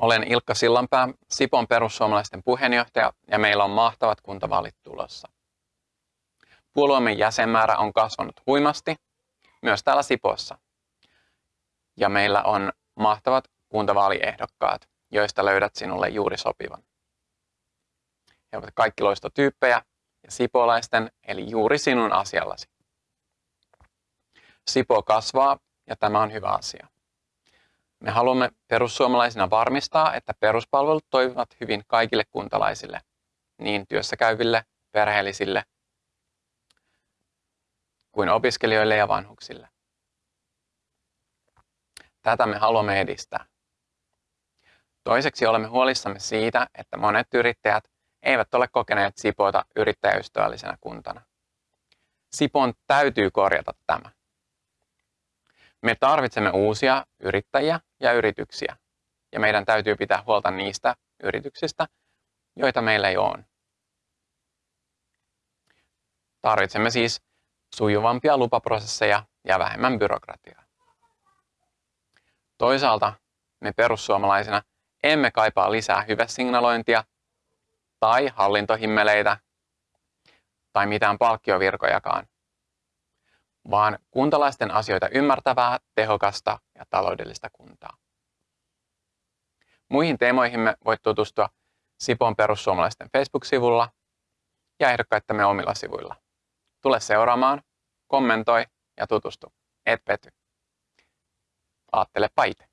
Olen Ilkka Sillanpää, Sipon perussuomalaisten puheenjohtaja ja meillä on mahtavat kuntavaalit tulossa. Puolueemme jäsenmäärä on kasvanut huimasti, myös täällä Sipossa. Ja meillä on mahtavat kuntavaaliehdokkaat, joista löydät sinulle juuri sopivan. He ovat kaikki loistotyyppejä ja sipolaisten, eli juuri sinun asiallasi. Sipo kasvaa ja tämä on hyvä asia. Me haluamme perussuomalaisina varmistaa, että peruspalvelut toimivat hyvin kaikille kuntalaisille, niin työssäkäyville, perheellisille kuin opiskelijoille ja vanhuksille. Tätä me haluamme edistää. Toiseksi olemme huolissamme siitä, että monet yrittäjät eivät ole kokeneet Sipoota yrittäjäystävällisenä kuntana. Sipon täytyy korjata tämä. Me tarvitsemme uusia yrittäjiä ja yrityksiä, ja meidän täytyy pitää huolta niistä yrityksistä, joita meillä ei ole. Tarvitsemme siis sujuvampia lupaprosesseja ja vähemmän byrokratiaa. Toisaalta me perussuomalaisina emme kaipaa lisää hyvesignalointia tai hallintohimmeleitä tai mitään palkkiovirkojakaan, vaan kuntalaisten asioita ymmärtävää, tehokasta ja taloudellista kuntaa. Muihin teemoihimme voit tutustua Sipon perussuomalaisten Facebook-sivulla ja ehdokkaittamme omilla sivuilla. Tule seuraamaan, kommentoi ja tutustu. Et pety. Aattele paite.